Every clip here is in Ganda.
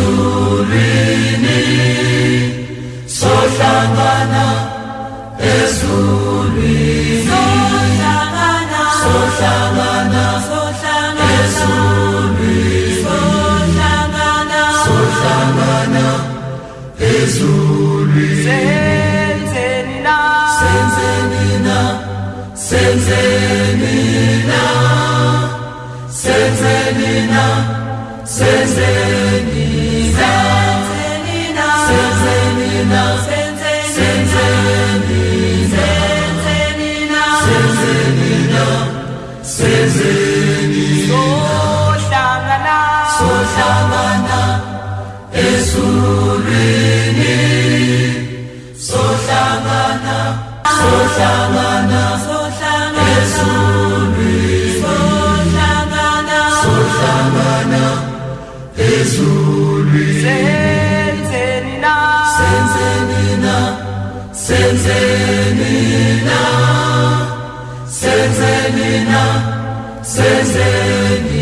ezulwini sohlangana ezulwini. Sohlangana sohlangana sohlangana ezulwini. sohlangana. Sohlangana ezulwini. Senzeni na senzeni na senzeni na senzeni na senzeni Ezuli Senzenina Senzenina Senzenina. Senzenina Senzenina.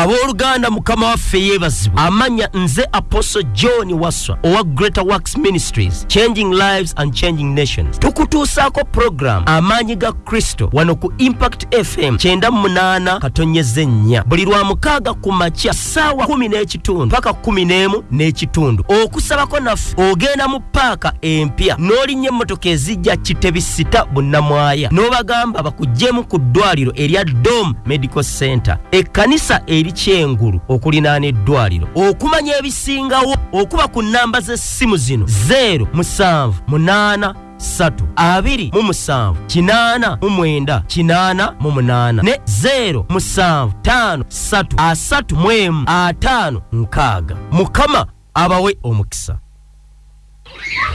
Abooluganda mukama waffe yeebazibwe. Amanya nze apostle john waswa owa greater works ministries changing lives and changing nations. Tukutuusaako program amaanyi ga kristo wano ku impact fm 98 katonyeza ennya buli lwa mukaaga ku makya ssaawa 1 n'ekitundu paka 11 n'ekitundu. Okusabako naffe ogenda mu paaka empya n'olinnya emmotoka ezijja kitebisita bunnamwaya n'obagamba bakugyemu ku ddwaliro erya dom medical center. Ekkanisa eri kyengulu okulinaana eddwaliro okumanya ebisingawo okuba ku nnamba z'essimu zino 0 7 8 satu abiri mu musanvu kinaana mu mwenda kinaana mu munaana ne 0 musanvu taano satu asatu mu emu ataano nkaaga. Mukama abawe omukisa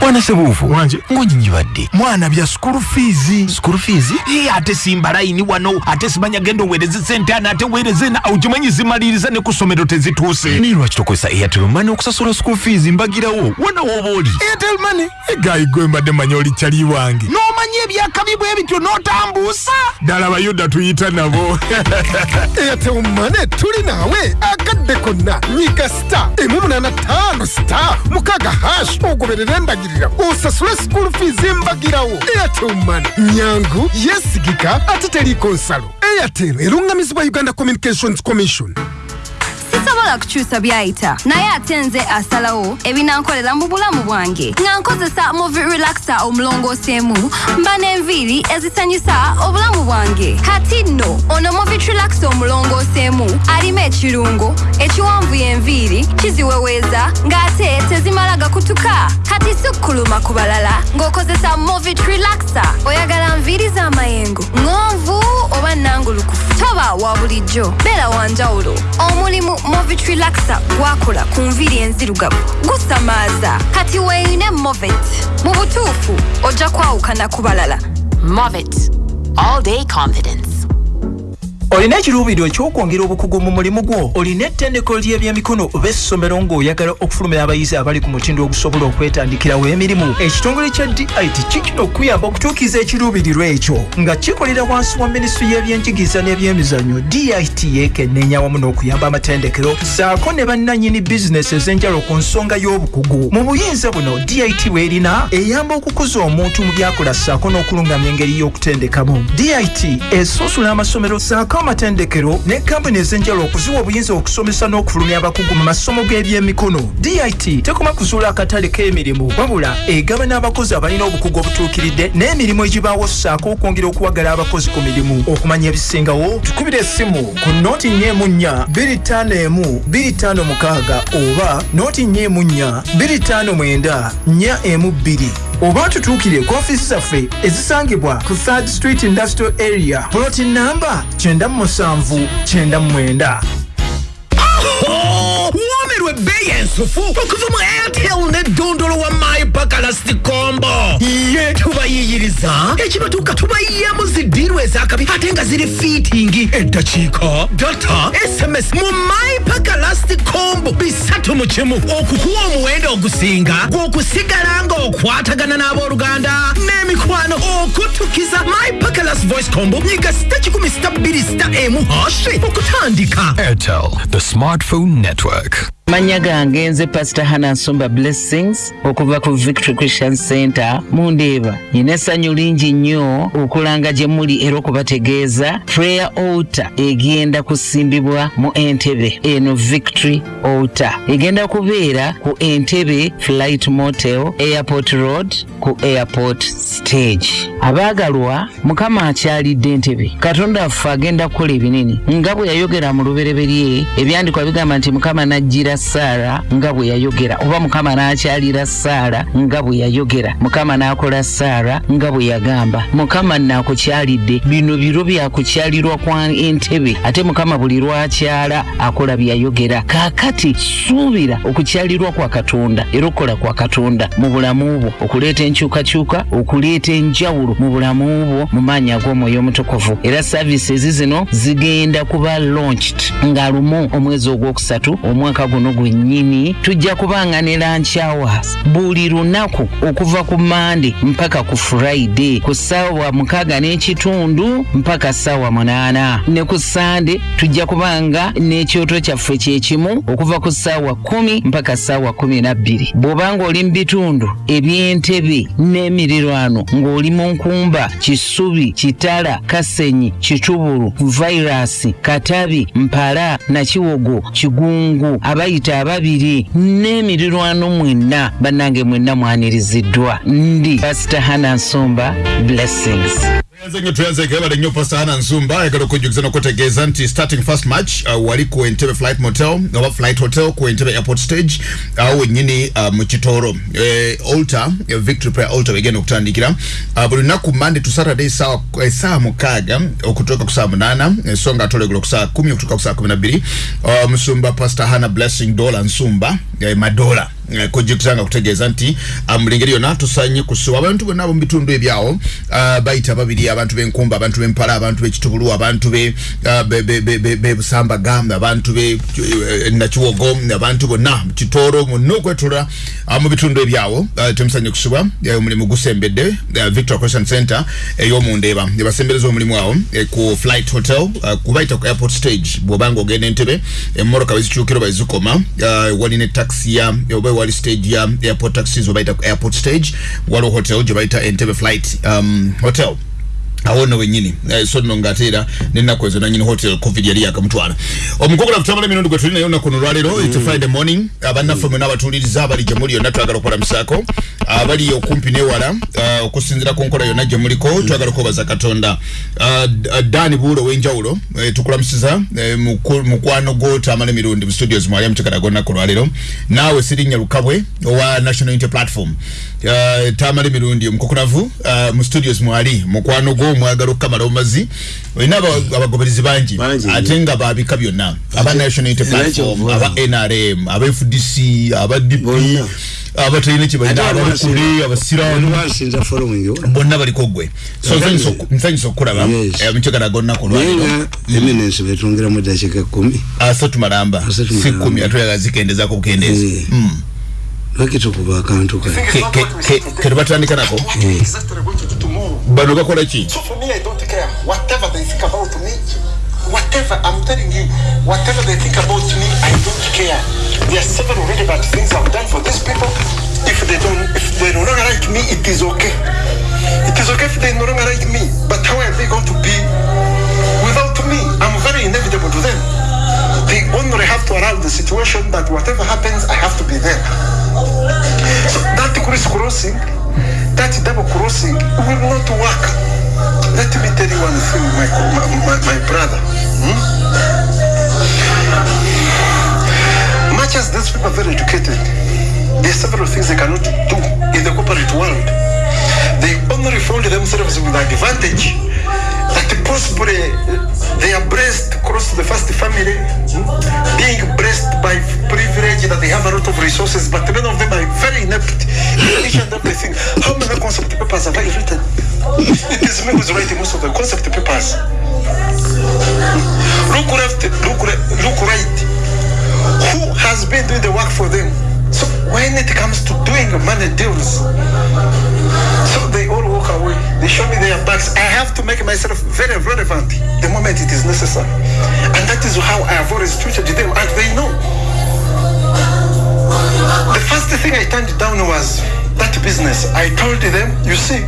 wana sebuufu wanje ngonyinyibadde mwana bya skulu fiizi skulu fiizi Ee, ate simba layini wano ate simanya genda oweereze sente ana ate weereze na okimanyi zimaliriza ne ku ssomero tezituuse. Naye lwaki tokozesa airtel money okusasula skulu fiizi mbagirawo? Wona wooba oli? Airtel money. Egayi gwe mbadde manya oli kyali wange. N'omanya ebyakabi bwe bityo n'otambuusa? Ddala bayuda tuyita nabo. Airtel money tuli naawe. Akadde konna nyiga star emu munana ttaano star mukaaga hash ogoberera embagirira osasule school fees embagirawo airtel money nyangu yesigika ate teriiko nsalo airtel erungamizibwa uganda communications commission sisobola kukyusa byayita naye ate nze asalawo ebinankolera mu bulamu bwange nga nkozesa movi relaxa omulongooseemu mba n'enviiri ezisanyusa obulamu bwange kati nno ono movi relaxa omulongooseemu alimu ekirungo ekiwanvuya enviiri kiziweweeza ng'ate tezimala gakutuka kati sukkuluma ku balala ng'okozesa movi relaxa. Oyagala nviiri z'amayengo ŋonvu oba nangulukufu. Toba wa bulijjo. Beera wanjawulo omulimu movit relaxa gwakola ku nviiri enzirugavu gusamaaza kati weeyine movet mu butuufu ojja kwawukana ku balala Movit. All day confidence. Olina ekiruubirirwa ekyokwongera obukugu mu mulimu gwo? Olina ettendekero ly'ebyemikono oba essomero ng'oyagala okufulumya abayizi abali ku mutindo ogusobola okwetandikirawo emirimu? Ekitongole kya dit kikina okuyamba okutuukiza ekiruubirirwa ekyo nga kikolera wansi wa minisitule y'ebyenjigiriza n'ebyemizannyo dit yekenneenya wamu n'okuyamba amatendekero saako ne bannannyini bizinesi ez'enjalo ku nsonga y'obukugu. Mu buyinza buno dit bw'erina eyamba okukuza omuntu mu byakola saako n'okulungamya engeri y'okutendekamu. Dit esunsula amasomero saako asseeko amatendekero ne kampani ez'enjawulo okuziwa obuyinza okusomesa n'okufulumya abakugu mu masomo g'ebyemikono. Dit tekoma kuzuula akatale k'emirimu wabula egaba n'abakozi abalina obukugu obutuukiridde n'emirimu egibaawo ssaako okwongera okuwagala abakozi ku mirimu. Okumanya ebisingawo tukubira essimu ku nooti nnyemu nnya 251 256 oba nooti nnyemu nnya 259 4 emu 2 oba tutuukire ku ofiisi zaffe ezisangibwa ku 3rd street industrial area ploti namba 9799 womerwa ebbeeyi ensufu okuva mu airtel ne dondolo wa my bakalasti kombo. Ye tubayiyiriza. Ekibatuuka tubayyamu ziddiirwa ezakabi ate nga ziri fiitingi eddakiika data sms mu my bakalasti kombo. Bisatu mu kimu. Okukuwa omuwendo ogusinga gw'okusigala ng'okwatagana n'abooluganda. N'emikwano okutukiza my bakalas voice combo nyiga sita kikumi sita bbiri sita emu hashi okutandika. Airtel, the smartphone network. Manya gange nze pasita hana nsumba blessings okuva ku victory christian center mundeeba. Nina essanyu lingi nnyo okulanga gye muli era okubategeeza. Prayer altar egenda kusimbibwa mu entebe eno victory altar. Egenda kubeera ku entebe flight motel airport road ku airport stage. Abaagalwa mukama akyalidde entebe. Katonda waffe agenda kukola ebinene. Nga bwe yayogera mu lubereberye ebyandikwa bigamba nti mukama n'ajjira saara nga bwe yayogera. Oba mukama n'akyalira saara nga bwe yayogera. Mukama n'akola saara nga bwe yagamba. Mukama naakukyalidde bino biro byakukyalirwa kwa entebe. Ate mukama buli lwakyala akola byayogera kaakati suubira okukyalirwa kwa katonda era okukola kwa katonda mu bulamu bwo. Okuleeta enkyukakyuka okuleeta enjawulo mu bulamu bwo mu maanyi ag'omwoyo omutukuvu. Era saavisi zino zigenda kuba launched. Nga lumu omwezi ogwokusatu omwaka guno gwennyini tujja kubanga ne lunch hours buli lunaku okuva ku mande mpaka ku friday ku ssaawa mukaaga n'ekitundu mpaka ssaawa munaana. Ne ku sande tujja kubanga n'ekyoto kyaffe kyekimu okuva ku ssaawa kumi mpaka ssaawa kumi na bbiri. Bw'obanga oli mu bitundu eby'entebe n'emirirwano ng'oli mu nkumba kisubi kitala kasenyi kitubulu vairasi katabi mpala nakiwogo kigungu abayita ababiri n'emirirwano mwenna bannange mwenna mwaniriziddwa. Ndi pasita hana nsumba blessings nnyo tuyanze kebale nnyo pastor hana nsumba ayagala okujjukiza n'okutegeeza nti starting first match uh, wali ku entebe flight motel oba flight hotel ku entebe airport stage awo wennyini uh, mu kitoro eh, altar eh, victory prayer altar wegenda okutandikira uh, buli lunaku monday to saturday sawa esaawa mukaaga okutuuka ku saa munaana eh, so nga atolegula ku saa kumi okutuuka ku saa kumi na bbiri uh, musumba pastor hana blessing dola nsumba eh, madola Eh, kujjukiza nga kutegeeza nti uh, mu ngeri yonna tusanye kusuwa abantu bonna bitundu ebyawo uh, bayita babiri abantu b'enkumba abantu b'empala abantu b'ekitubulu abantu be uh, be- be- b'ebusambaga abantu be eh, nakiwogo abantu bonna mu kitooro monna okwetula uh, mu bitundu ebyawo. Uh, temusanye kusuba eh, omulimu gusembedde victor christian center ey'omundeeba ebasembereza omulimu awo eh, ku flight hotel kubayita ku airport stage bw'obanga ogenda entebe emmotoka bezikyukira oba ezikoma uh, walina etaxi ya wali stage ya airport taxis obayita ku airport stage waliwo hotel gye bayita entebe flight um, hotel awo nno wennyini Eh, so nno ng'ate era n'ennaku ezo nanyini hotel covid yali yakamutwala. Omugogola kutambula emirundi gwe tuli nayo nnaku no lwaleero its a friday morning. Abannaffe mwena abatuuliriza abali gye muli yonna twagala okulamusaako abali okumpi n'ewala ah, okusinziira ku nkola yonna gye muliko twagala okwebaza katonda. Ah, D- ah, dani buulo ow'enjawulo eh, tukulamusiza eh, mukwano gwo tamala emirundi mu studios mwali amutekala gonnaku lwaleero. Naawe sirinnya lukabwe owa national unity platform Ah, tamala emirundi omukukunavu ah, mu studios mwali mukwano gwo mwagala okukamala omumazi olina aba- abagoberezi bangi ate nga babika byonna. Aba national platform aba nrm aba fdc aba dp abatalina kyebalina abalukule abasiraamu bonna baliko gwe so nsanyusa oku- nsanyusa okukulaba. Eh, mukyagala gonnaku eminensi betwongeramu eddakiika kumi asatu malamba. Si kumi ate oyaga zikendezako bukendeezi Mm. lwaki tukuba akantu ka Ke- tubatandika nako bano bakola ki for me, I don't care. Whatever they think about me, whatever I'm telling you, whatever they think about me, I don't care. There are several really bad things I've done for these people. If they don't, if they no longer like me, it is okay. It is okay if they no longer like me. But how are they going to be without me? I'm very inevitable to them. They only have to allow the situation that whatever happens, I have to be there. That crossing, that double crossing will not work. Let me tell you one thing, my, my, my, my brother. hmm? Much as these people are very educated, there are several things they cannot do in the corporate world. They only found themselves with advantage that possibly they are blessed to the first family, being blessed by privilege that they have a lot of resources, but many of them are very inept in each and everything. How many concept papers have I written? It is me who's writing most of the concept papers. Look left, look, look right. Who has been doing the work for them? When it comes to doing money deals, so they all walk away. They show me their backs. I have to make myself very relevant the moment it is necessary. And that is how I have always treated them. And they know. The first thing I turned down was that business. I told them, you see,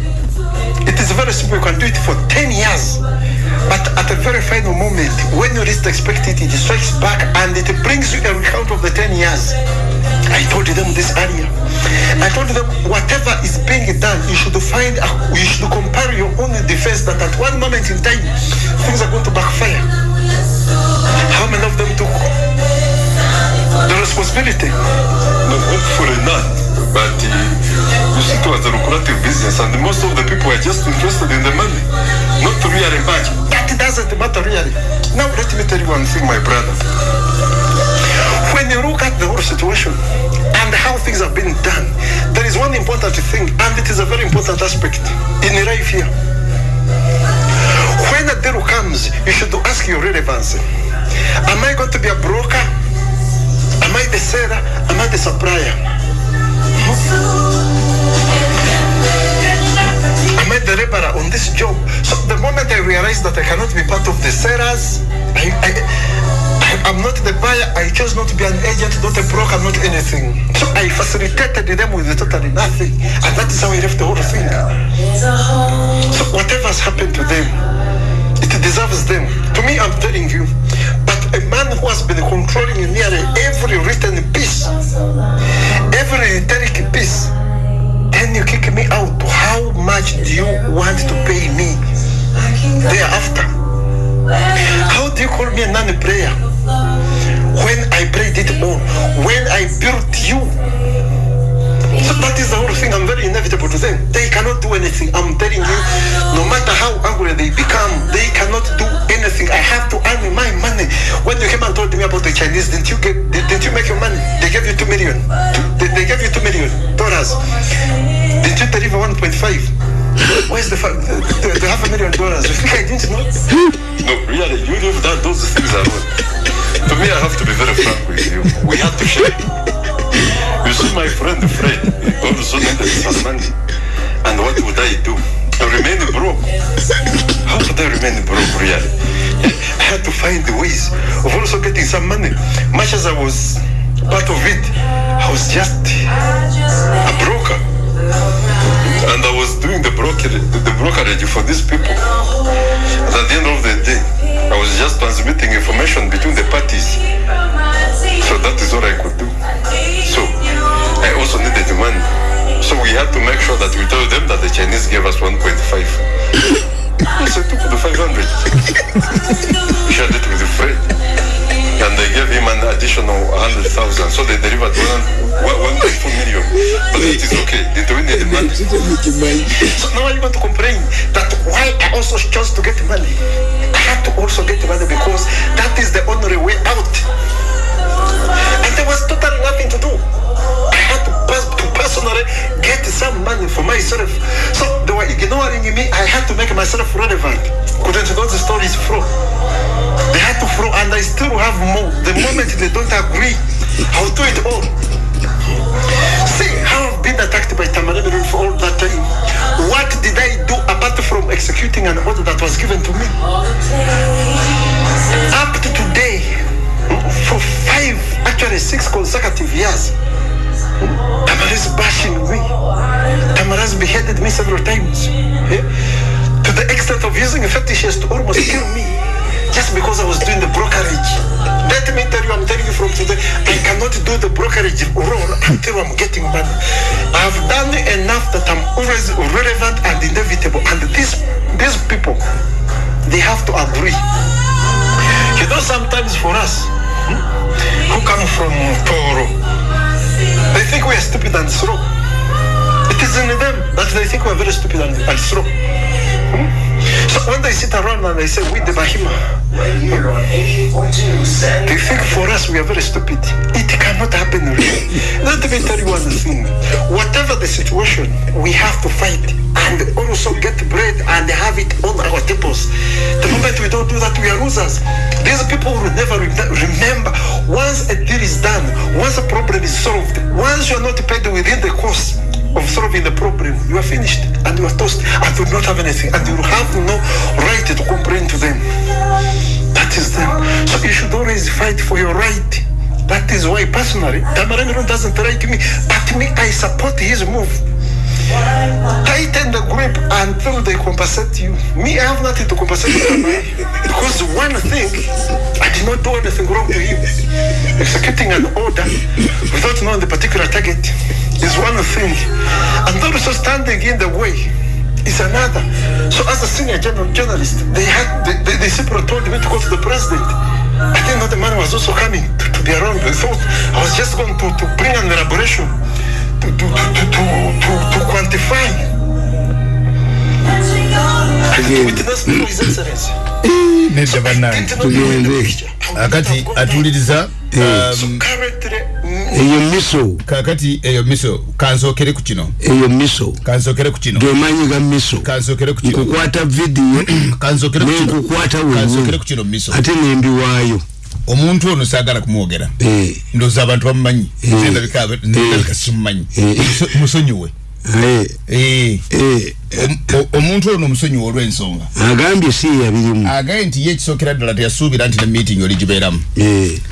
it is very simple. You can do it for 10 years. But at a very final moment, when you least expect it, it strikes back and it brings you a recount of the 10 years. I told them this earlier. I told them whatever is being done, you should find, you should compare your own defense that at one moment in time, things are going to backfire. How many of them took the responsibility? No, hopefully not. But uh, you see, it was a lucrative business, and most of the people are just interested in the money, not really much. That doesn't matter really. Now let me tell you one thing, my brother. When you look at the whole situation and how things have been done, there is one important thing, and it is a very important aspect in life here. When a deal comes, you should ask your relevancy. Am I going to be a broker? Am I the seller? Am I the supplier? Hmm? Am I the laborer on this job? So the moment I realize that I cannot be part of the sellers, I, I, I'm not the buyer. I chose not to be an agent, not a broker, not anything. So I facilitated them with totally nothing, and that is how I left the whole thing. So whatever has happened to them, it deserves them. To me, I'm telling you. But a man who has been controlling nearly every written piece, every rhetoric piece, then you kick me out. How much do you want to pay me thereafter? How do you call me a non-player when I played it all? When I built you? So that is the whole thing. I'm very inevitable to them. They cannot do anything. I'm telling you, no matter how angry they become, they cannot do anything. I have to earn my money. When you came and told me about the Chinese, didn't you get? Did, didn't you make your money? They gave you two million. They, they gave you two million dollars. Didn't you deliver 1.5? Where's the, fa- the, the, the half a million dollars? You think I didn't know? No, really, you leave that, those things are alone. To me, I have to be very frank with you. We had to share. You see, my friend Fred also needed some money. And what would I do? To remain broke. How could I remain broke, really? I had to find ways of also getting some money. Much as I was part of it, I was just a broker. And I was doing the brokerage, the brokerage for these people. And at the end of the day, I was just transmitting information between the parties. So that is all I could do. So I also needed money. So we had to make sure that we told them that the Chinese gave us 1.5. so I took the 500. Shared it with a friend. And they gave him an additional 100,000. So they delivered one, one, 1.4 million. But it is okay. They don't need the money. So now you want to complain that why I also chose to get money. I had to also get money because that is the only way out. And there was totally nothing to do. I had to, pers- to personally get some money for myself. So they were ignoring me. I had to make myself relevant. Couldn't those stories flow? They had to flow, and I still have more. The moment they don't agree, I'll do it all. See how I've been attacked by Tamarabirun for all that time. What did I do apart from executing an order that was given to me? Up to today, for five, actually six consecutive years, Tamara's bashing me. Tamara's beheaded me several times. eh? To the extent of using fetishes to almost kill me. just because I was doing the brokerage. Let me tell you, I'm telling you from today, I cannot do the brokerage role until I'm getting money. I've done enough that I'm always relevant and inevitable. And these these people, they have to agree. You know, sometimes for us, who come from Toro, they think we are stupid and slow. It is in them that they think we are very stupid and, and slow. Hmm? So when they sit around and they say, we the Bahima, they think for us we are very stupid. It cannot happen really. Let me tell you one thing. Whatever the situation, we have to fight and also get bread and have it on our tables. The moment we don't do that, we are losers. These people will never re- remember. Once a deal is done, once a problem is solved, once you are not paid within the course of solving the problem, you are finished and you are toast and you do not have anything and you have no right to complain to them. That is them. So you should always fight for your right. That is why personally, Tamarangiro doesn't like me, but me, I support his move. Tighten the grip until they compensate you. Me, I have nothing to compensate you because one thing, I did not do anything wrong to him. Executing an order without knowing the particular target is one thing, and also standing in the way is another. So, as a senior journal, journalist, they had they, they, they simply told me to go to the president. I didn't know the man was also coming to, to be around. They thought I was just going to, to bring an elaboration to, to, to, to, to, to, quantify. And to witness to his excellency. nedda bannange akati atuuliriza um, eyo miso. Kakati eyo miso. Kansookere ku kino. Eyo miso. Kansookere ku kino. Gemanyi ga miso. Kansookere ku kino. Nkukwata vidiyo kansookere ku kino. Nenkukwata kansookere wenye ku kino miso. Ate nembiwaayo omuntu ono saagala kumwogera. Ndowooza abantu bamumanyi. Nze ndabika ndabika simumanyi. Muso- musonyiwe Eh. Om- o- omuntu ono musonyiwe olw'ensonga. Agambye si yabirimu. Agaye nti ye ekisookera ddala teyasuubira nti ne meeting oli gibeeramu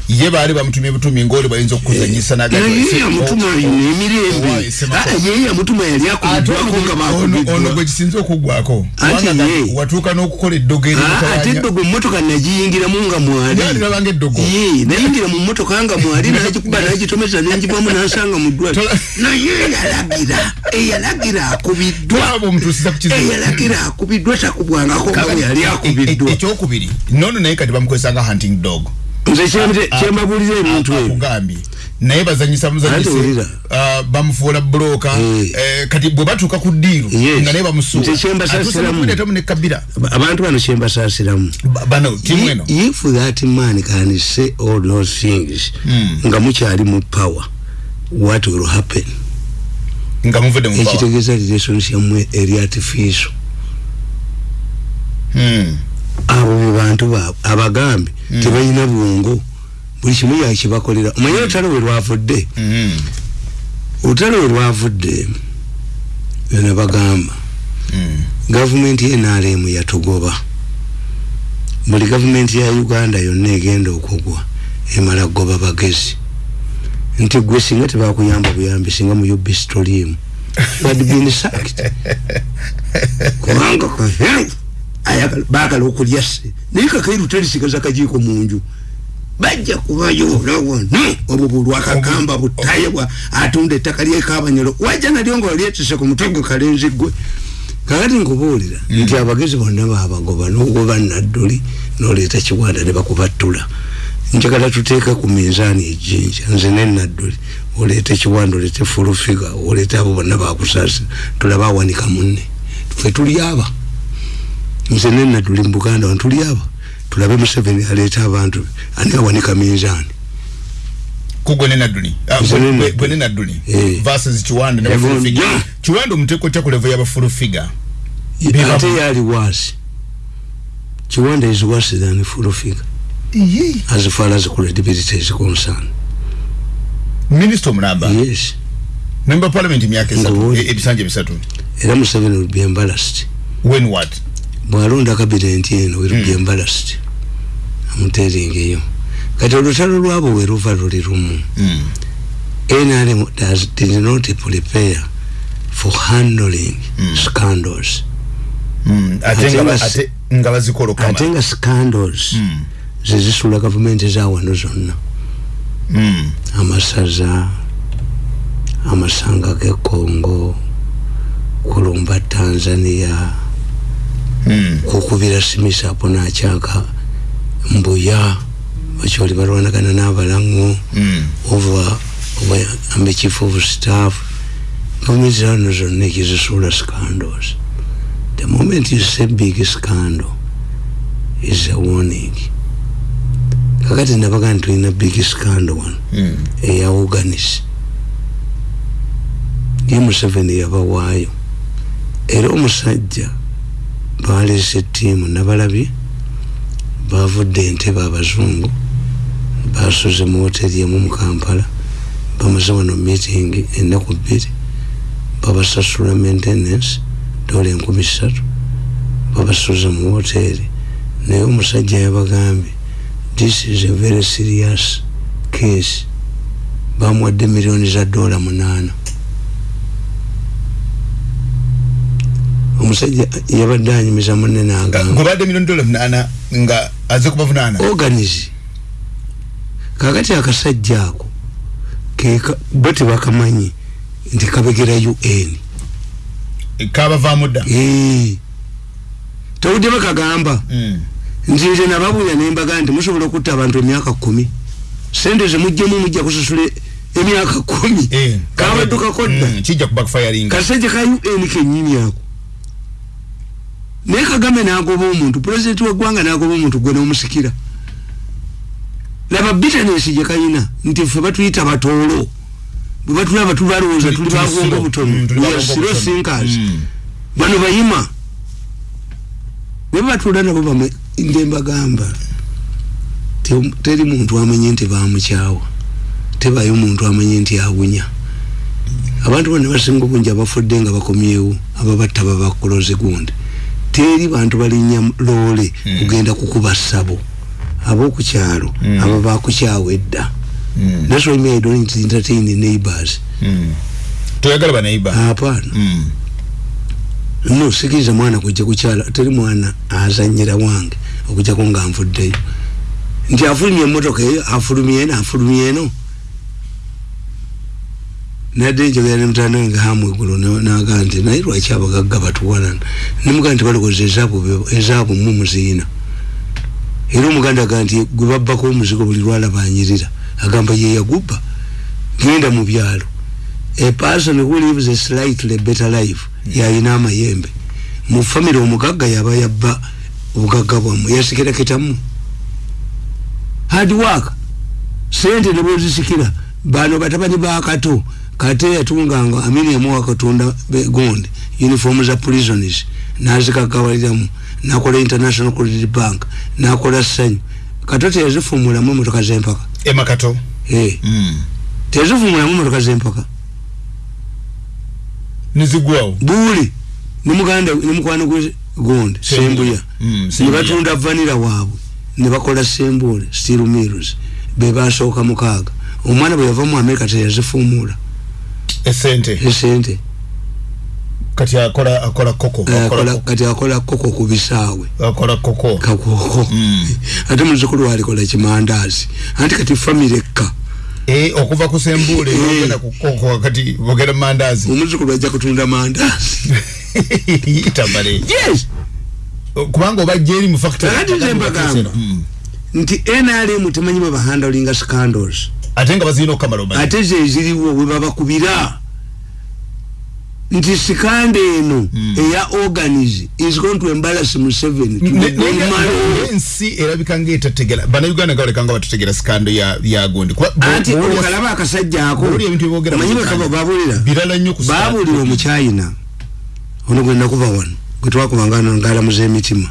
ye baali bamutumye butumi ngaoli bayinza okukuzanyisa ino emirembe. Ah, gwe Kubanga ye- watuuka n'okukola eddogo Ah, ate eddogo emmotoka nagiyingiramu nga mwali. Nalirabanga eddogo nayingira mu mmotoka nga mwali nagikuba nagitomeza nenjibamu nansanga mu ddwali naye eyalagira eyalagira akubiddwa aba omutuusiza ku kizibu. Eyalagira akubiddwa takubwangako nga bwe yali akubiddwa ekyokubiri? Nono naye kati bamukozesa nga hunting dog. Nze kyembe- kyembabulira ebintu ebyo. naye bazanyisa muzanyise ah, bamufuula buloka eh, kati bwe batuuka ku ddiiro nga naye bamusuula. Nze kyembasasiramu. atuusa ne kabira abantu bano kyembasaasiramu bano timu eno. if that man can say all those things nga mukyali mu power what will happen nga muvudde mu ekitegeeza relations yammwe eri artificial abo be bantu baabwe abagambe tebalina bwongo. Buli kimu yakibakolera. Omanye olutalo we lwavudde? Olutalo we lwavudde byona bagamba gavumenti yenalemu yatugoba. Buli gavumenti ya uganda yonna egenda okugwa emala kugoba bagezi nti gwe singa tebakuyamba buyambi singa mu ubis toliimu had been sacked. Kubanga kaheru baagala okulya se naye kakairu terisigaza kajiiko mu nju bajja kubayoola wonna. Obwo bulwakagamba butayebwa atunda ettaka lyekabanyolo wajja nalyo nga walyetise ku mutwe gwe kalenzi gwe kakati nkubuulira nti abagezi bonna babagoba nogoba nadduli noleeta kiwanda ne bakubattula njagala tuteeke ku minzaani ejjinja nze nenadduli oleeta ekiwanda oleete fulufiga oleeta abo bonna bakusaasira tulabe awanika munne. Fe tuli aba. Nze nenadduli mu buganda wano tuli aba. Tulabe museveni aleeta abantu be ani awanika minzaani kugwe ne nadduli. Ah, Eh. versus kiwanda kiwanda omuteeko tya ku levo y'abafulufiga ate yali wasi kiwanda is worse than fulufiga as far as credibility is concerned. Minisita omulamba yes. Member parliament esatu Ngobuuli. e- ebisanja bisatu era museveni will be embarrassed. When what? Bwalonda kabinenti eno will be embarrassed. Amuteringeyo kati olutalo lwabo we luva luli lumu. Nrm does, did not prepare for handling scandals. Ate Ate nga nga ba- si- ate nga scandals zezisula gavumenti zawano zonna Mm. amasaza amasanga gekongo kulumba tanzania Mm. kukubira simisapo nakyaka mbuya bakyoli balwanagana n'abalaŋŋo Mm. over over ambe chief of staff gavumenti zano zonna ekizisula scandals the moment you say big scandal is a warning kakati nabaga nti tulina big scandal wano Mm. eya organis ye museveni yabawaayo. Era omusajja baleese ttiimu nabalabye bavudde entebe abazungu basuze mu hoteri emu mu kampala bamaze wano meeting ennaku bbiri babasasula maintenance dola enkumi ssatu babasuze mu hoteri naye omusajja yabagambye this is a very serious case. Bamuwadde miliyoni za dola munaana. Omusajja yabadde anyumiza munne nagamba ngobadde miliyoni dola munaana nga aze kubavunaana. Organize. Kakati akasajja ako bo tebakamanyi nti kabegera un kabavaamu dda. Tawudde bakagamba nti nze nababuulira nembaga nti musobola okutta abantu emyaka kumi? Sente zemujjemu mujja kusasula emyaka kumi? Kabaddukako dda? kubakufayalinga kasajja ka un kenyini ako? Naye kagambe nagoba omuntu pulezidenti weggwanga nagoba omuntu gwe nomusikira. Laba bitanesi gyekayina nti ffe batuyita batoolo. Bwe batulaba tubalowooza tuli bagongo butono siro. sinkers bano bayima. Ne batula nabo bame ndembagamba te- teri muntu amanye nti bamukyawa tebayo muntu amanye nti awunya. Abantu bano basinga obungi abafudde nga bakomyewo ababatta babakoloze gundi. Teri bantu balinnya loole kugenda kukuba ssabo. Abokukyalo aba bakukyawa edda. That's why me i don't entertain neighbors. Toyagala baneiba hapana. No sikiriza mwana kujja kukyala teri mwana azanyira wange okujjako nga nvuddeyo nti afulumye emotoka eyo afulumye eno afulumye eno. Nadde njogera ne mutanda we nga hamweggulo naga nti naye lwaki abagagga batuwalana nemugaa nti balokoza ezaabu mu muziina. Era omuganda aga nti gwe babbako omuzigo buli lwalaba anyirira agamba ye yagubba. Genda mu byalo. A person who lives a slightly better life yayina amayembe. Mu famire omugagga yaba yabba obugagga bwammwe. Hard work sente ne bwezisikira bano batabani bakato kate yatunganga amini yamuwa katunda gonde uniform za prisons nazikagawaliramu nakola international credit bank nakola sanyu. Kato teyazifumulamu emotoka zempaka. Emakato Eh. tezivumulamu emotoka zempaka. Nizigwawo. Buli nemuganda gonde sembuya Mm, nebatunda vanira waabwe nebakola sembule steel mills bebasooka mukaaga omwana bwe yava mu america teyazifumula. Esente. Esente. Kati akola akola koko Eh, akola kati akola koko ku bisaawe. Akola koko. Kakoko ate muzukulu alikola kimandazi anti kati famire ekka Eh, okuva ku sembule ogenda ku koko kati bogera mu mandazi omuzukulu ajja kutunda mandazi. Tabale yes. Kubanga obajja eri mu factory kakati nze mbagamba nti nrm temanyi bwe bahandalinga scandals. Ate nga bazirina okukamala omanyi. Ate zeziriwo we babakubira nti sikanda eno eya organis is going to embarrass museveni ensi erabika ngaetategera bannayuganda nga balekanga batutegera sikando ya ya gundi Kuba- bo- anti okalaba akasajja ako Uganda, bakaba babulira omuchina ono gwe nakuba wano gwe twakubanga ngalamuza emitima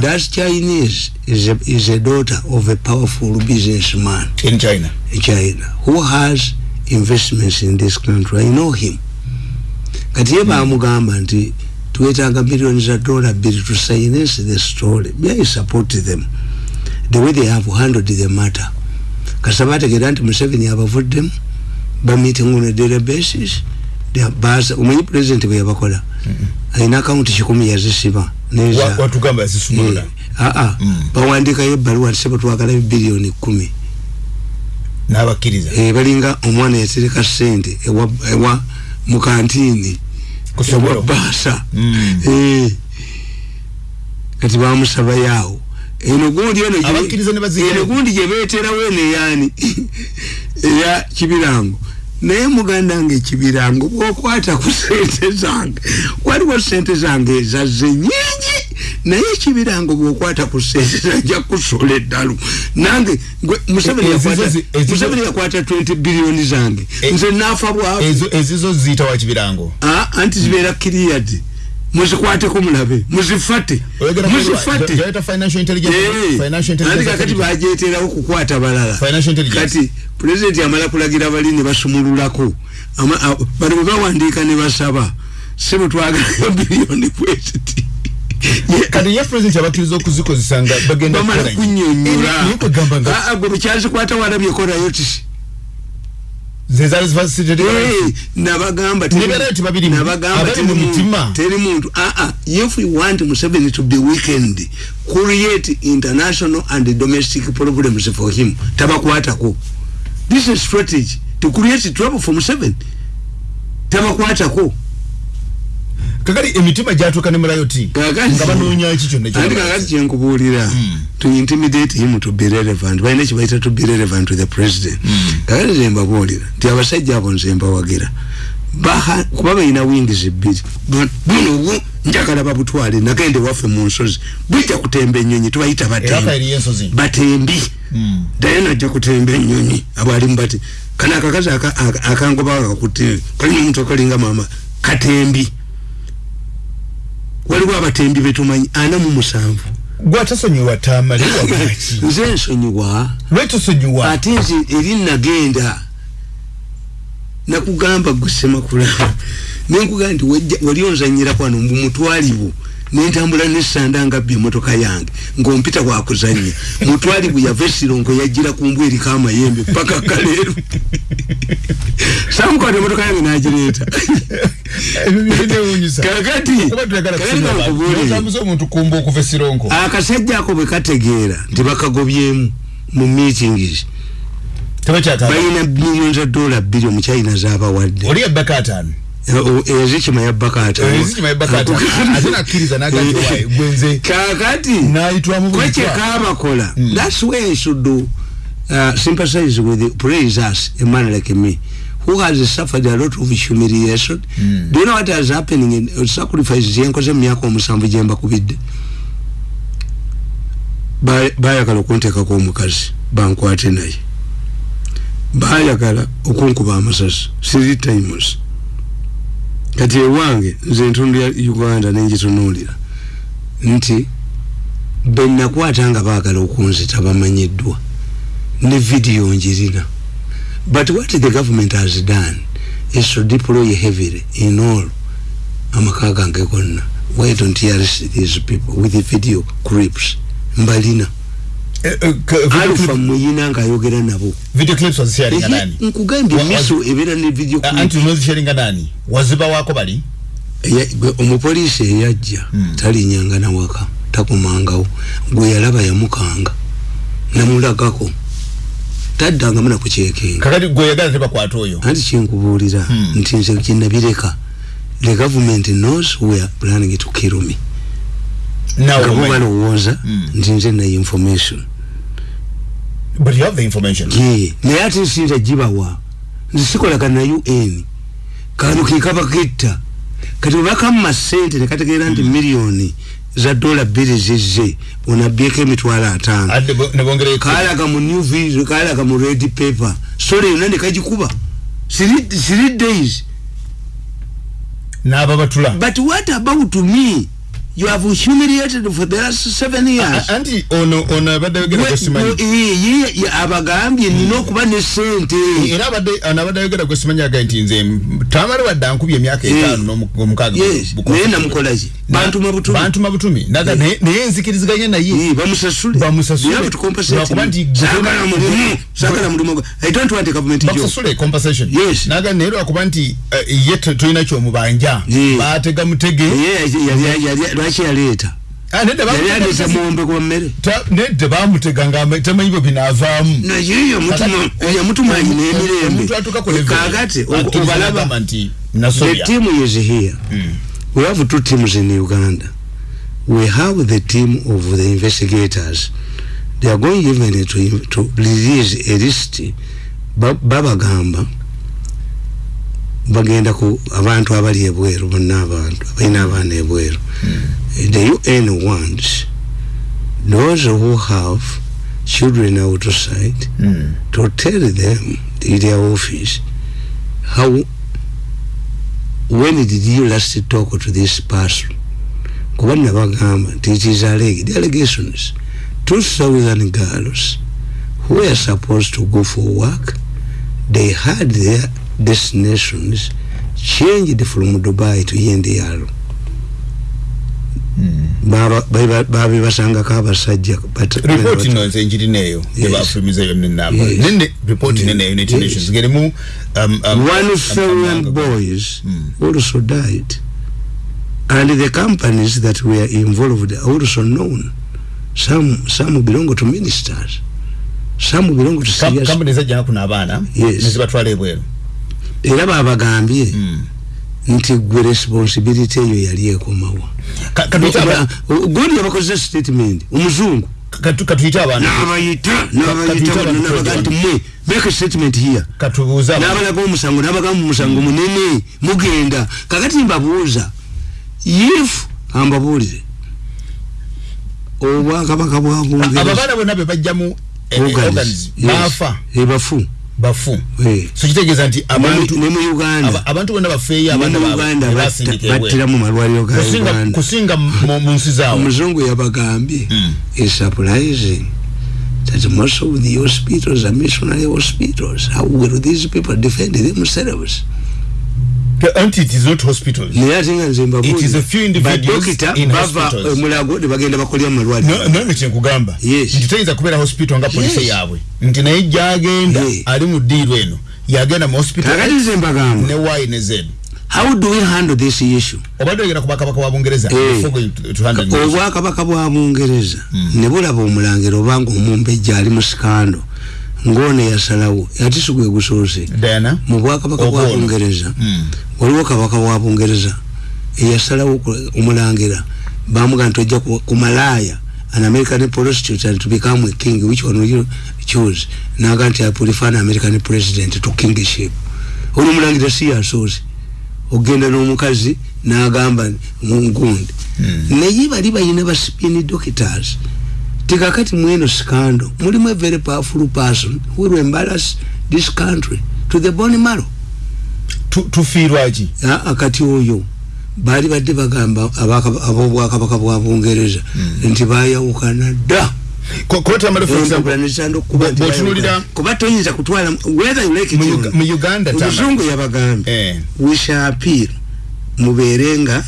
that chinese is a, is a daughter of a powerful businessman in china in china who has investments in this country. I know him. Kati ye bamugamba nti twetaaga millioni za dola bbiri to silence the story. Me i support them. The way they have handled the matter. Kasita bategeera nti museveni abavuddemu bameeting on a daily basis. They are- baza- omanyi president bwe yabakola? Alina akawunti kikumi yazisiba. Neza. Wa- watugamba yazisumulula aa bawandikayo ebbaluwa tisebo twagala biliyoni kumi n'abakkiriza. Eh, balinga omwana yatereka sente ewa, ewa mukantiini Kusomero. ewa baasa Eh, kati bamusabayaawo eno gundi eno gye- Abakkiriza ne bazigirayo. eno gundi gyebeterawo eno eyaani eya kibirango naye muganda nga ekibirango bwokwata ku sente zange waliwo sente zange ezazze nyingi naye ekibirango bwokwata ku sente zanja kusola eddalu. Nange Museveni yakwata- zi- ezizo- Museveni yakwata 20 biliyoni zange. Nze naafa bwavu ezizo ziyita wa kibirango Ah, anti zibeera kiriyadi muzikwateko mulabe muzifate muzifate. Joyeta financial intelligence. Eh, financial intelligence kakati authority. bajeterawo kukwata balala kati pulezidenti amala kulagira bali ne basumululako. Ama- a- bano bwe bawandiika ne basaba sebo twagalayo biliyoni bweziti kati ye president abakkiriza okuzikozesa nga bagenda bamala kunyonyola naye kwegamba nga ah, gwe bukyazikwata walabyeko rayotisi ze zaali zifacilitated Eh, nabagamba abali mu mitima. teri muntu. Aa if we want museveni to be weekend create international and domestic problems for him tabakwatako. This is strategy. To create trouble for museveni tabakwatako kakati emitima gyatuuka ne mulayoti nga banoonya ki kyonna andi kakati kyenkubuulira to intimidate him to be relevant. Balina kibaita to be relevant to the president. Kakati zembabuulira nti abasajja abo nze mbawagira. Baha- kuba balina wingis bbiri. Bu- buno obu njagala babutwale nagende waffe mu nsozi. Bujja kutemba enyonyi tubayita era batembi kaeri ensozi batembi. Daye najja kutemba enyonyi abalimu bati kana akakazi aka- aka- akangoba kakutte kalina omuntu akalinga mama katembi waliwo abatembi betumanyi ana mu musanvu. Gwatasonyiwa tamale wagaki nze nsonyiwa. Lwetosonyiwa ate nze eri nagenda nakugamba gusemakula nenkugamba nti wali onzanyira kwano mbu mutwalibu nentambula nesanda ngabbye emotoka yange. Ngaompita wakuzanya. Mutwalibu yava esirongo yajira kumbu eriko amayembe paka kaleeru samukwata emotoka yange nagireeta. Kakati otambuza omuntu kumba okuva esironko akasajja ako bwe kategeera nti bakagobyemu mu meetings balina million za dola bbiri omukyayina zabawadde. Oli ebbaka ataano ezikima yabbaka Ezikima yabbaka ataano. Ate nakkiriza n'agamba nti, "Wayi, gwe nze kakati nayitwamu buli twa." kwekekabakola thats where i should do uh, sympathize with praise us a man like me who has suffered a lot of humiliation. Do you know what has happening in uh, sacrifices yenkoze mu myaka omusanvu gyembakubidde Ba- bayagala okunteekako omukazi bankwate naye. Bayagala okunkuba amasasi three times kati ewange nze entundu ya uganda nenjitunuulira nti benakwata nga baagala okunzita bamanyiddwa ne vidiyo njirina but what the government has done is to deploy heavily in all amaka gange gonna. Why don't arrest these people with the video clips? Mbalina alfa muyina ngaayogera nabo. Video clips wazisharinga nani nkugambye miso ebeera ne video Ah, anti nozisharinga nani waziba wako bali? Omupoliisi eyajja talinyanga nawaka takumangawo gwe yalaba yamukanga namulagako. Taddangamu nakukyekenga kakati gwe yagala tebakwata oyo? Anti kyenkubuulira nti nze kinabireka the government knows we are planning to kill me. Nga bo omanyi. balowooza nti nze naye information but you have the information. Ye naye ate nsinza gibawa nze sikolagana na un kano kekabaketta kati webakamu sente nekategeera nti miliyoni za dola bbiri zizze onabyeko emitwalo ataano Adde bo- ne bongera ekumi. kalaga mu new video kalaga mu red paper. Sole yonna nekagikuba three three days. N'aba batula but what about me you have humiliated for the last seven years. Anti ono ono abadde ayogera gwe simanyi ye abagambye nina okuba ne sente era abadde ono abadde ayogera gwe simanyi agaye nti nze tamale wadde ankubye emyaka etaano n'omu- omukaaga Yes, naye namukolaki bantuma butumi. Bantuma butumi. Naga naye nzikiriziganya naye. Bamusasule. Bamusasule. Compensate lwakuba him. nti Saagala mulimu. saagala mulimu. I don't want a government job. Bakusasule compensation. Yes. naga naye lwakuba nti eh, ye tolina kyomubanja. Yeah. baatega mutege Ye- yali- yali- lwaki yaleeta? Ah, yali aleeta muwombe gwa mmere. Nedda bamutega nga tamanyi bwe binaavaamu. Yamutumanyi n'emirembe. akkiriza obalaba the team is here. We have two teams in uganda. We have the team of the investigators. They are going even to, to release a list. Ba- babagamba bagenda ku abantu abali ebweru bonna abantu abalina abaana ebweru the un wants those who have children outside hmm. to tell them in their office how when did you last talk to this person? Kuba nabagamba nti it is alleged allegations. Two thousand girls who were supposed to go for work they had their destinations changed from dubai to yendiyalo babibasangako abasajja but- ripooti no nze njirineeyo Yes. ebafulumizayo nenamba Yes. nene ripooti nene united Yes. nations ngerimu um, um, one um, thousand um, boys also died. And the companies that were involved are also known. Some some belong to ministers. Some belong to serious company zajjana kuno abaana Yes. nezibatwala ebweru. Era babagambye nti gwe responsibility eyo yali ekomawa. Godi yabakozesa statement omuzungu. Katuyite abantu. Nabayita nabayita abantu. nabaga nti mwe make statement here. Katubuuza nabalaga omusango nabagamba omusango munene mugenda. Kakati mbabuuza if ambabuulire obwakabaka bwa abo baana bonna be bajjamu baafa. Ebafu bafu. So kitegeeza nti abantu ne mu uganda. aba- abantu bonna bafeeyo mu baabwe uganda battira mu malwaliro ga uganda. kusinga mu nsi zaawe omuzungu yabagambye is surprising that most of the hospitals are missionary hospitals. How will these people defend themselves anti it is not hospitals. Naye ate nga nze It is a few individuals in bava hospitals. mulago ne bagenda bakolera mu malwaliro. Nange kyenkugamba nti teyinza kubeera hospital nga polisi Yes. yaabwe. Nti naye gyagenda ali mu ddiiru eno yagenda mu hospital Kakati nze mbagamba. ne y ne z. How do we handle this issue? Obadde ogenda ku bakabaka wa bungereza Eh. obwakabaka bwa bungereza ne bulaba omulangira obanga omumbejja ali mu sikando ng'ono yasalawo ate si gwe gusoose Diana mu bwakabaka bwa Ogw'ono. bungereza. Mm. waliwo kabaka wa bungereza. Eyasalawo ku- omulangira bamuga nti ojja ku ku malaaya an american prostitute and to become a king which one will you choose? Naga nti i prefer an american president to kingship. Ono omulangira si yasoose ogenda n'omukazi n'agamba mungundi naye bali balina ba spin doctors tikakati mweno scandal mulimu a very powerful person who will embarrass this country to the bone marrow. Tufiirwaki akati oyo baali badde bagamba abaka- ab'obwakabaka bwa bungereza nti bayawukana dda. Kuba toyinza kutwala omuzungu yabagambye shall appeal mubeere nga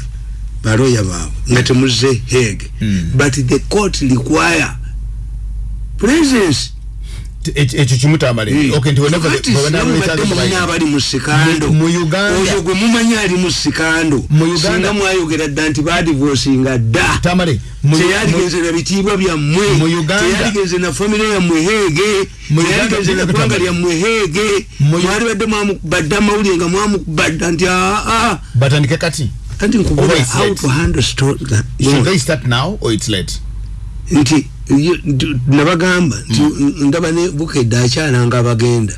baloya baabwe nga temuze hege but the court require singa the- mubadde mumanyi abali mu sikando oyo gwe mumanyi ali mu sikando singa mwayogera dda nti badivosinga dda. Teyaligenze na bitiibwa byammwe teyaligenze na famire yammwe heege teyaligenze na ggwanga lyammwe heege. Mwali badde mwamukubadde amawulire nga mwamukubadda nti aa batandike kati. Anti nkubula how to handle sto- that. should they start now or it's late nti nabagamba nti ndaba ne bukedde akyalanga abagenda.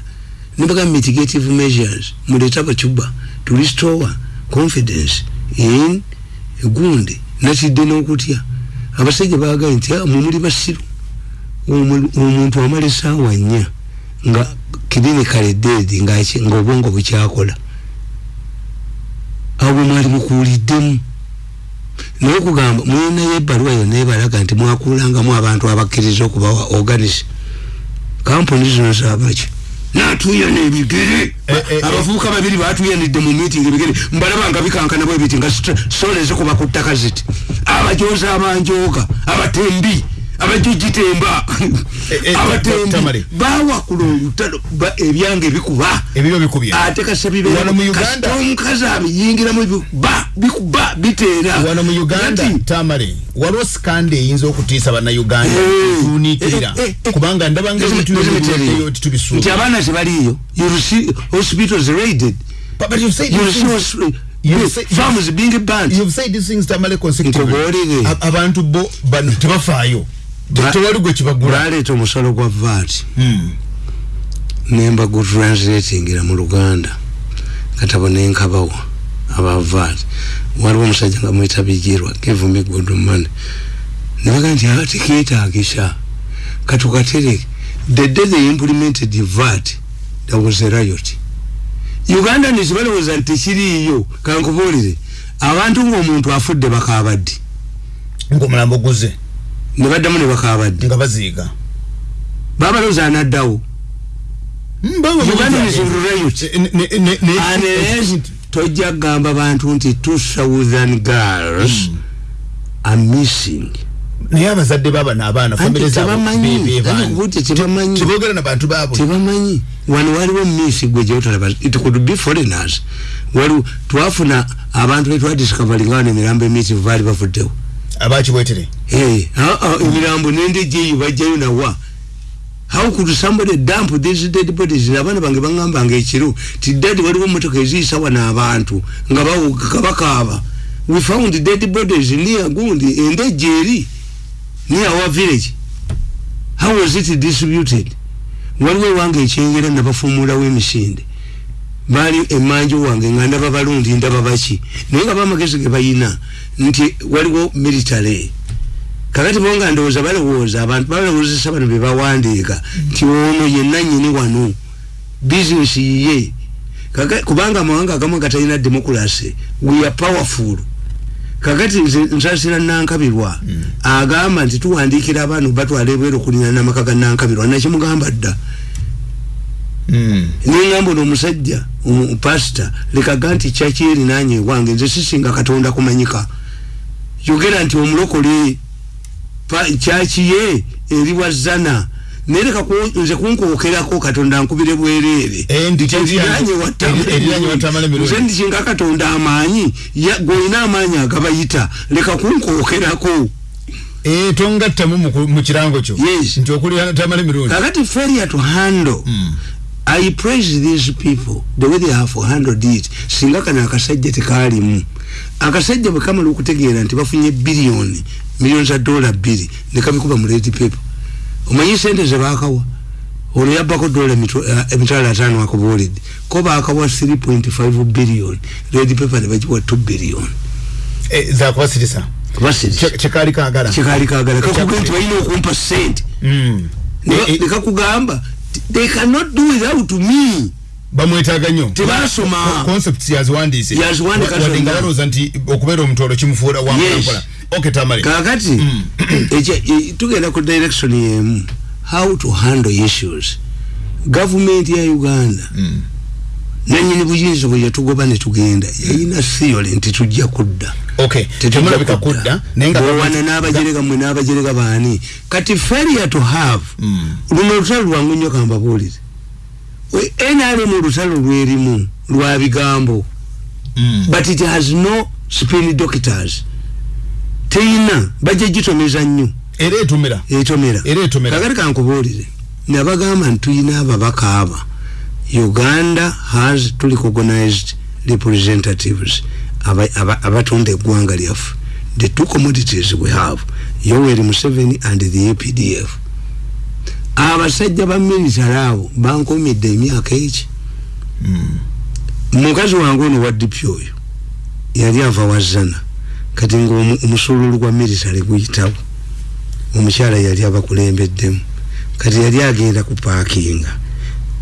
Nebagamba mitigative measures muleeta abacuba to restore confidence in gundi nakidde n'okutya. Abasajja bagaye nti "Ah, mwe muli basiru Omu- omuntu amala esaawa nnya nga clinical dead ng'obwongo bukyakola. Awo bwe mwali mukuuliddemu naye okugamba mulinayo ebbaluwa yonna ebalaga nti mwakuulangamu abantu abakkiriza okubawa organis kampuni zino zabaki natuuya n'ebigere. Abavubuka babiri batuuyanidde mu meeting ebigere. Mbalaba nga bikankana bwe biti nga sole zikuba ku ttaka ziti. Abajozi abanjooga abatembi abajujitemba. Eh, abatembi Tamale. bawakula olutalo ba- ebyange bikuba ebibyo bikubya. Ate Wano mu Uganda- omukazi abiyingiramu bikuba bikuba biteera. Wano mu uganda Kati, tamale waliwo sikandi eyinza okutiisa bannayuganda Eh, tunikirira eh, eh, kubanga ndaba let me- let me tell you. ngaeyo nti titubisuuba abaana tebaliiyo you see hospitals raided. But- you say You see farms being banned you've said these things tamale consecutively. Abantu bo bano tebafaayo Te- Ba- tewali gwe kibagula baleeta omusolo gwa vat Hmm. nemba gutranslatingira mu luganda. Katabo nenkabawa aba vat waliwo omusajja nga give me good money nebaga nti "Ah, tekiyetaagisa katukatereke the day they implemented the vat there was a riot. Uganda nekibalowooza nti tekiriiyo kankubuulire abantu ngaomuntu afudde bakaabaddi ngaomulambo guze ne baddamu ne bakaabaddi nga baziiga babalowooza anaddawo. Unless tojja kugamba bantu nti two southern girls are missing. Naye abazadde baabano abaana tebogera na bantu baabwe. Tebamanyi. Wano waliwo miisi gwe gyotalaba it could be foreigners. Waliwo twafuna abantu betwadiscoveringa wano emirambo emiyitivu baali bavuddewo abakibwetere Hey, ah, ah, emirambo nendejeyo bajjayo nawa. How could somebody dump these dead bodies? Abaana bange baŋŋambanga ekiro ti dadi waliwo motoka eziyisa wano abantu nga bawuga bakaaba we found dead bodies near gundi endeje eri near our village. How was it distributed? Waliwo ewange ekyengera nabafuumulawo emisinde baali emanju wange nga ndaba balundi ndaba naye nga bamagezi ge bayina nti waliwo military. Kakati bo nga ndowooza balowooza abantu balowoozesa bano be bawandiika nti ono yenna nyini wano bizinesi yiye kubanga amawanga agamu gatalina demokrasi we are powerful. Kakati nze nsasira nankabirwa agamba nti tuwandiikira abaana batwala ebweru okulina namaka ga nankabirwa nakimugamba dda. Nengamba ono omusajja pasita lekaga nti kyaki erinanye ewange nze sisinga katonda kumanyika yogera nti omulokole kyaki ye? Eri wazana naye leka nze kunkookerako katonda nkubire bwereere. Nze ndikinga katonda amaanyi gweolina amaanyi agabayita leka kunkookerako tongattamu mu- kirango kyo. Nti okulira tamala emirundi kakati failure to handle i praise these people the way they have handled it. Singa kano akasajja tekaalimu. Akasajja bwe kamala okutegeera nti bafunye biliyoni miliyoni za dola bbiri ne kabikuba mu red paper. Omanyi sente ze baakawa? Olwo yabbako dola mitw- eh, emitwalo ataano akubuulidde. Ko baakawa 3.5 biliyoni red paper ne bagiwa 2 biliyoni zakubasirisa kyekaali kaagala. Kyekaali kaagala. Kakugamba nti balina okumpa sente Ne- ne kakugamba ti- they cannot do without me. Bamwetaaga nnyo. Tebasoma. concepts yaziwandiise. Yaziwandiika wadde nga zonna. balowooza nti okubeera omutolo kimufuula Yes. wampola ok tamale. Kakati ekya- e- tugenda ku direction yemu. How to handle issues. Gavumenti ya uganda. Nanyini buyinza bwe yatugoba ne tugenda. Yayina theory nti tujja kudda. ok temulabika kudda. naye nga bwewana n'abajerega mwe n'abajerega baani. Kati failure to have luno olutalo lwangu nnyo kambabuulire nrm olutalo lwerimu lwa bigambo. But it has no spin doctors. Teyina bajja gitomeza nnyo. Era etumira etomera. Etomera. Kakati kankubuulire nabagamba nti tulina ababaka aba uganda has to recognized representatives abatunda eggwanga lyaffe. The two commodities we have yoweri museveni and the apdf abasajja ba military abo bankomedde emyaka eki? Mukazi wange ono wa dipi oyo yali ava wazana kati ngaomusululu gwa military guyitawo. Omukyala yali abakulembeddemu kati yali agenda ku paakinga.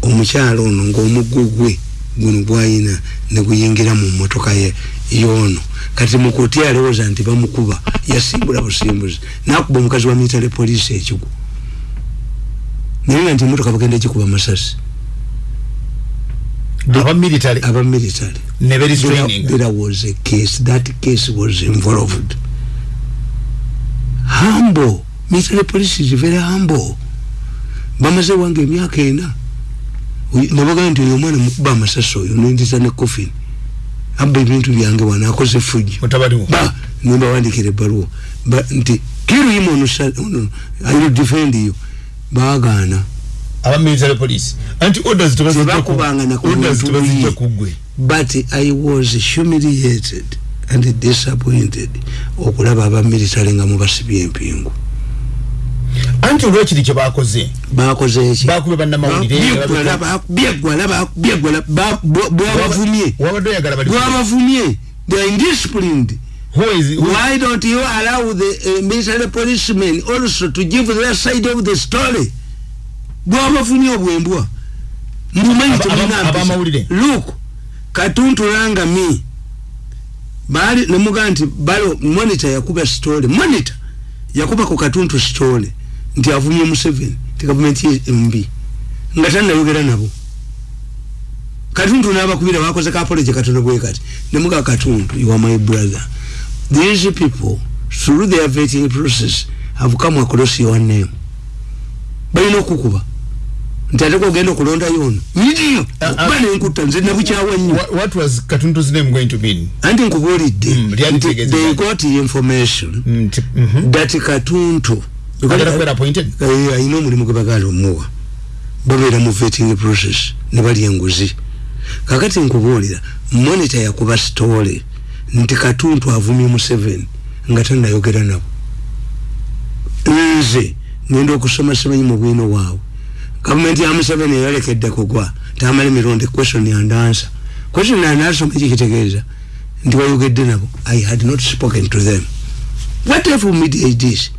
Omukyala ono ngaomuggo gwe guno gwayina neguyingira mu motoka ye yono. Kati mukoti alowooza nti bamukuba yasimbula busimbuzi. Nakuba omukazi wa military police ekigu naye nga nti emotoka bagenda gikuba masasi. Ne berestraining there was a case that case was involved. Humble. Military police is very humble. Bamaze wange emyaka ena. Nabagaa nti oyo omwana mukuba amasasi oyo nendiza ne coffin abba ebintu byange wano akoze fuji. Ba nimbawandikira ebbaluwa. Nti kiru him on, on, I will defend you. Baagaana. Tebakubanga kugwe but I was humiliated and disappointed okulaba aba military nga mubasibye empingu anti olwekiri kyebakoze bakoze eki bakube bannamawulire bwabavumye they are indisciplined. Who is, who why don't you allow the uh, military policemen also to give their side of the story? Bwabavumye obwembwa. Mbumanyi look katuntulanga mi bali nemugaa nti balo monitor yakuba story monitor yakuba ku katuntu story nti avumye museveni ti gavumenti mbi nga tanayogera nabo. Katuntu nabakubira bakoze kapoloje katono bwe kati nemuga katuntu you are my brother. These people through their vetting process have come across your name. Balina okukuba. Nti ate kogenda okulonda yono nyidiyo kuba nenkutta nze nabukyawa nnyo. What was katuntu's name going to mean? Anti nkubuulidde nti they got information mm, mm -hmm. that katuntu ayina omulimu gwe bagala omuwa babeera mu vetting process ne balya enguzi kakati nkubuulira monita yakuba story nti katuntu avumye museveni nga tanayogera nabo. Nze ngenda okusoma semanyi mu bwino waabwe gavumenti ya museveni eyalekedde kugwa tamala emirundi question and answer question and answer mukikitegeeza nti wayogedde nabo i had not spoken to them. What if we mediate this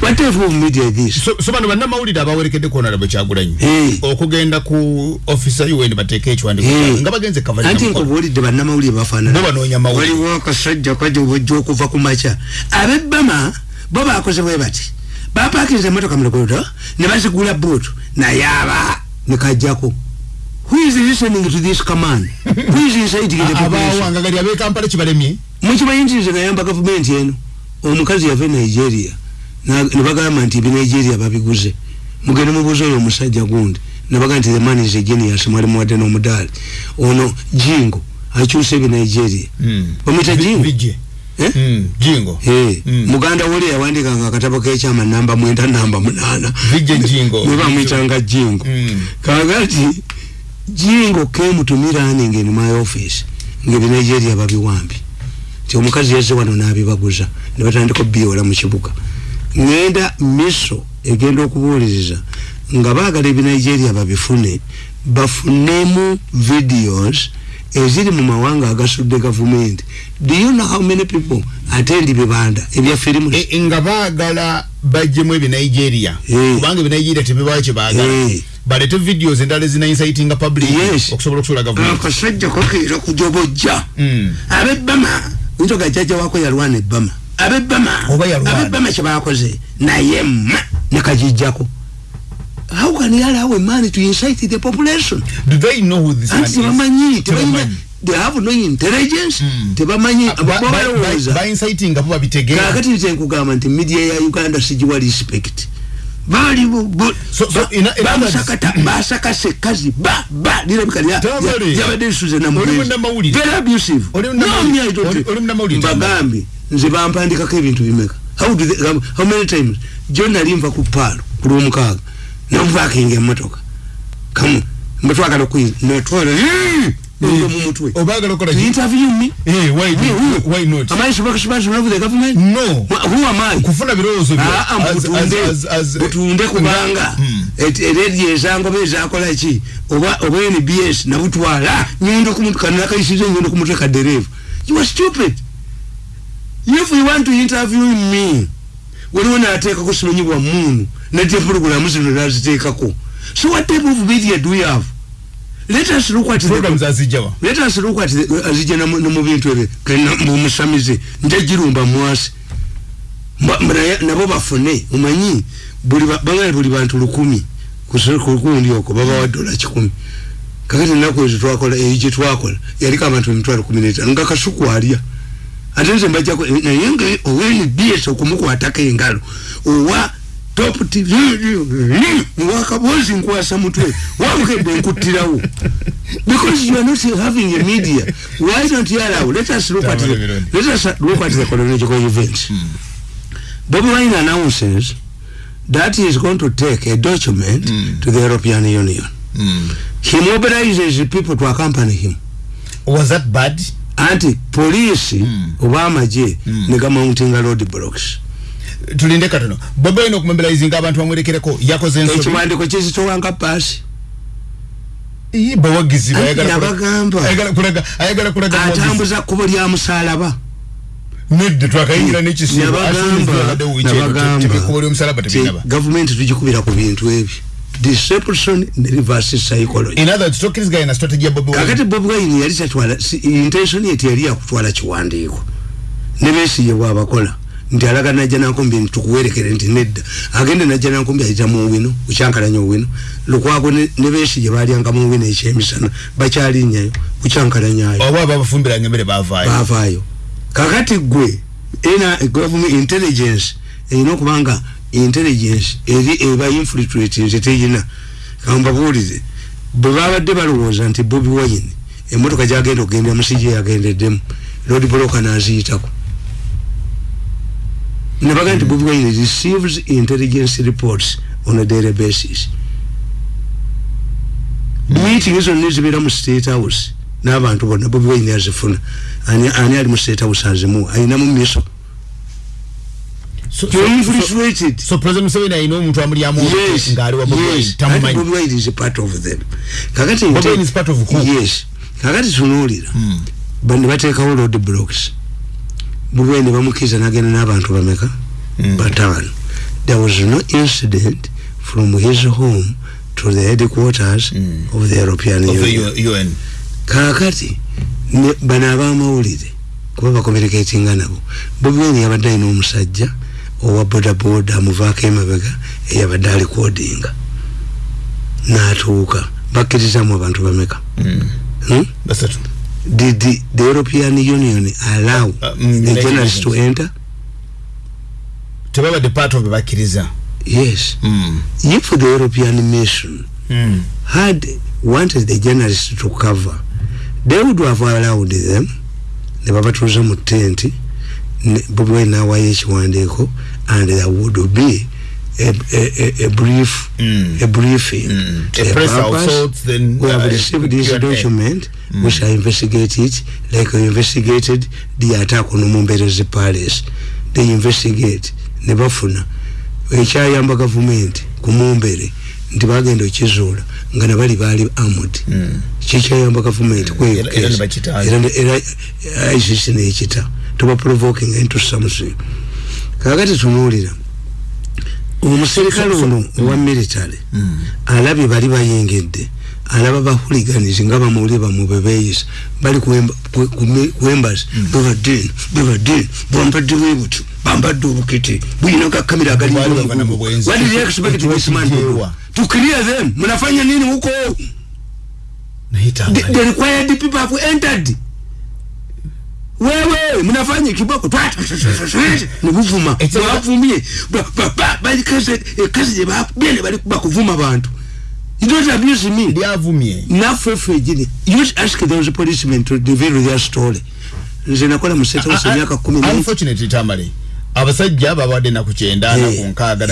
what if we mediate this? So, so bano bannamawulire abawerekedde kuonarabwe kyagulanyi hey. okugenda ku ofisa un bateeka ekiwandiko hey. nga bagenze anti nkubuulidde bannamawulire bafaananabanonya mawulire. Waliwo akasajja kaja obwajja okuva ku maca abebbama bo bakoze bwe bati bapakiriza emotoka mulogodo ne bazigula buutu naye aba nekajjako who is listening to this command? Who is inciting the abawangagali abekampala kibalemye. Mukibayinjiriza nayamba gavumenti eno. Omukazi yava nigeria nebagamba nti ebinigeria babiguze. Mugende mubuuza oyo omusajja gundi. Nebaga nti the man is a genius mwali muwadde n'omudaali ono jingo akyusa ebinigeria bamwita jingo? Mm, jingo. Hey. mm. muganda woli yawandikanga akatabo kekyama namba mwenda namba munana nebamwitanga jingo. Kakati jingo. Running in my office? Ngebinigeria babiwambi. Ti omukazi yazze wano nabibaguza. Nebatandika obiola mu kibuga ngenda miso egenda okubuuliriza nga baagala ebinigeria babifune. Bafunemu videos eziri mu mawanga agasudde gavumenti. Do you know how many people attend bibanda ebya firimu? E, nga baagala bajjemu ebinigeria kubanga ebinigeria tebibawo kyebaagala hey. balete videos endala ezina inciting public yes. okusobola okusula gavumenti. Akasajja kakeera kujobojja mm. abebbama ntoga jjajja wako yalwana ebbama abebbama kyebakoze naye ma nekajijjako how can allow a man to incite the population? Do they know who this man is? tebamanyi. tebamanyi they have no intelligence. Tebamanyi ababalowooza ba inciting abo babitegeera. Kakati nze nkugamba nti media ya uganda sigiwa respect bali bamusakata basakase kazi ba ba lirabika lyabadde lisuze namuveri abusive. Mbagambye nze bampandikako ebintu bimeka how, do they, how many times? Jo nali nva ku paalo ku lwomukaaga namuvakinga emotoka kamu mbetwagala okuyinza netwala mumutwe obagala okola to interview me? Hey why me, who, why not? Am i spokesperson of the government? No. Who am i? Kufuna birowoozo byo butunde kubanga eredi ezangoba ezakola ki? Oba oba nbs nabutwala nyendo kanakayisiza nyendo kumutwe kadereva you are stupid. If you want to interview me waliwo nateekako simanyi bwa munu nadye purogulamu zino naziteekako. So what type of media do we have let us look at programs azijawa let us look at azija no mu bintu ebyo mumusamize njagirumba mwasi nabo bafune omanyi bangale buli bantu lukumi kukundi oko babawa dola kikumi kakati enaku ezo twakola eyo gyetwakola yaliko abantu emitwalo kumi n'etaano nga kasuku alya ate nze mbajjako naye nga owa nbs okumukwatako engalo owa top tv wakabozi nkwasa mutwe wabukedde nkuttirawo because you are not having a media why don't you allow let us look at the, let us look at the chronological events Bobby Wine announces that he is going to take a document mm. to the European Union. Mm. He mobilizes people to accompany him. Was that bad? Anti police mm. Obama je mm. nega mounting road blocks. Tulinde katono bobi wine okumobilizinga abantu bamwerekereko yakoze ensobi. Ekiwandiko kizitowanga paasi. Bawagizibwa ayagala kulaga atambuza kkubo lya musalaba nedde twakayingira nekisibgavumenti tugikubira ku bintu ebyo deception ne reverse psychology. Kakati bobi wine yali tatwala intention ye teyali yakutwala kiwandiiko. Ne besiye bwabakola nti alaga najja nankumbi nti tukuwerekere nti nedda. Agende najja nankumbi ayita mu wino kukyankalanya owino lukwago ne besiye balyanga mu wino ekyemisana bakyalinyayo kukyankalanyayo oba babafumbiranga emmere bavaayo bavaayo kakati gwe ena government intelligence erina okubanga intelligence eri eba infiltrate nze teyina. Kambabuulire bwe babadde balowooza nti bobi wine emotoka gyagenda okugenda musije yagendeddemu lord broka naziyitako nebaga nti bobi wine receives intelligence reports on a daily basis meeting zonna zibeera mu state house n'abantu bonna bobi wine azifuna. Ani ali mu state house azimu? Ayinamu miso kakati tunuulira. Hmm. bandi bateekawo road blocks bobi wine bamukkiriza n'agenda n'abantu bameka hmm. bataano there was no incident from his home to the headquarters hmm. of the european of union, UN. kakati bano abamawulire kuba bakomerekatinga nabo bobi wine yabadde alina omusajja owa bodaboda amuvaako emabega eyabadde alikodinga n'atuuka bakkirizamu abantu bameka mm. hmm? Did the, the european union allow uh, mm, a journalist to enter? Tebabadde part of bakkiriza yes. Mm. if the european mission mm. had wanted the journalist to cover they would have allowed them. Ne babatuuza mu tenti bobi wine nawayo ekiwandiiko and there would be a, a, a brief mm. a briefing. Mm. a, a press assault then we have uh, received this document mm. we shall investigate it like we investigated the attack on Mumbere's palace. They investigate ne bafuna ekyayamba gavumenti ku Mumbere nti bagenda okizuula nga nabali baali armored. Mm. kikyayamba gavumenti era ICC nekita tuba provoking into something kakati tunuulira omuserikale ono owa military alabye bali bayengedde alaba bahuliganizi nga bamuwuli bamu bebeyisa bali kuembasi bebadde bebadde bwambadde bwebutyo bambadde obukete buyina gakamera agalituclear them. Mnafanya nini huko? The required people have entered wewe mnafanya kiboko nibuvuma bavumye balikaze ekazi gyebagende bali bakuvuma abantu You don't abuse me. Lyavumye. Naffe ffe gini. You ask those policemen to reveal their story. Nze nakola mu state house emyaka kumi n'emu. Unfortunately tamale. Abasajja babadde naku kyenda naku nkaaga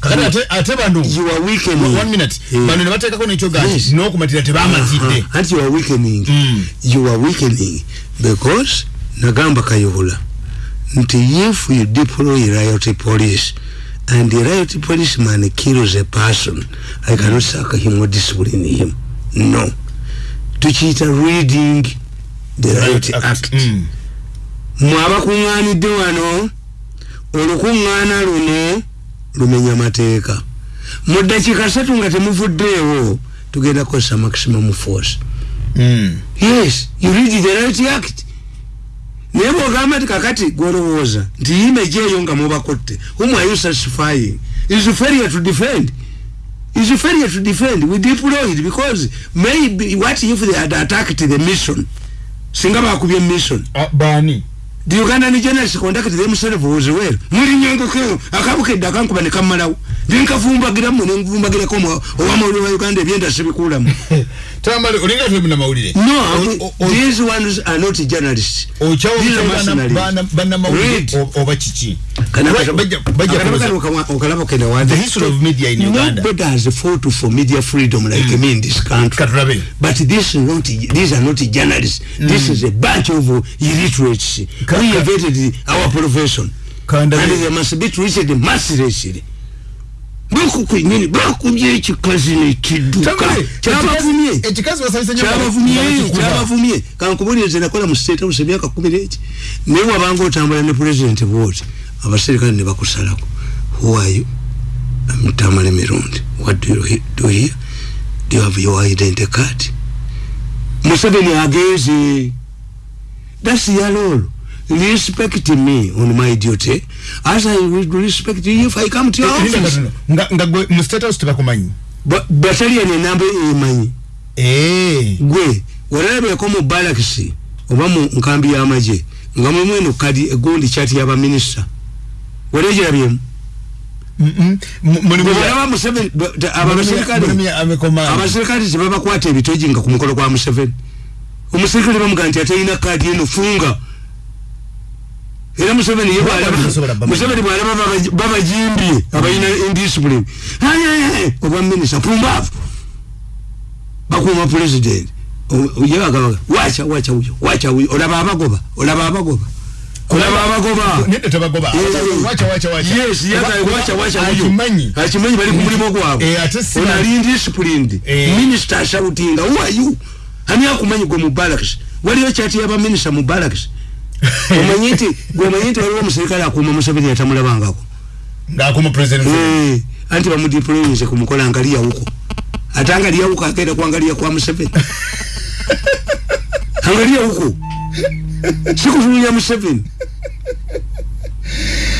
kakati ate- bano You are weakening. one minute Yeah. bano ne bateekako nekyo gati n'okumatira tebamatidde Uh-huh. Anti you are weakening. You are weakening because nagamba kayihula nti if you deploy riot police and the riot policeman kills a person I cannot sack him or discipline him. No. Tukiyita reading the riot act. mwe abakuŋŋaanidde wano olukuŋŋaana luno lumenya mateeka mu ddakiika satu nga temuvuddeewo tugenda kukozesa maximum force. Yes you read the right act. Naye bwogamba nti kakati gwolowooza nti image eyo nga mubakotte whom are you satisfying? Is failure to defend? Is failure to defend? We deployed because maybe what if they had attacked the mission? Singa bakubye mission. Bani the ugandan journalists conducted themselves was well muli nyongokeo akabukedde akankuba ne kammalawo nenkavumbagiramu nenvumbagirako owamawulire wa uganda ebyenda sibikulamu tamale olinga tebina mawulire no these ones are not journalists. Bannamawulire oba kiki okalaba The history of media in Uganda. Nobody has fought for media freedom like mm. me in this country. But this is not, these are not journalists. Mm. This is a bunch of illiterates. We invented our profession. And they must be treated mercilessly. Bakukwenyini bakubye ekikazi nekidduka kyabavumye kyabavumye kyabavumye kankubulirize nakola mu state house emyaka kumi n'eki. Naye wabanga otambula ne president bwoti abaserikale ne bakusalako. Who are you? Tamale mirundi what do you do here do you have your identity card? Museveni ageze that's yalolo respect me on my duty as I will respect you if I come to your office. nga gwe mu state house tebakumanyi battalion enamba emanyi gwe walabyeko mu balakisi oba mu nkambi y'amagye nga eno kadi egundi kyati y'abaminisita walekirabyemu abaserikale tebabakwata ebitoji nga ku mukolo gwa museveni omuserikale bamuga nti atalina kadi eno funga era museveni museveni bwalaba babajimbye abalina indiscipline. Obwa minista pumbaavu. Bakuuma president. Yebagabaga wacha wacha uyo wacha uyo olaba abagoba olaba abagoba. Olaba abagoba. Akimanyi. Bali ku mulimu gwabwe. Onali indisciplined. Minisita ashautinga uwayu ani akumanyi gwe mubalakis waliyo kyati yabaminista mubalakis omanyi nti gwemanyi nti waliwo omuserikale akuuma museveni yatamulabangako. Ngaakuma president. Anti bamudiployinze kumukola nga liyawuko ate nga liyawuko agenda kwangaliya kwa museveni. Anga liyawuko sikutulunya museveni.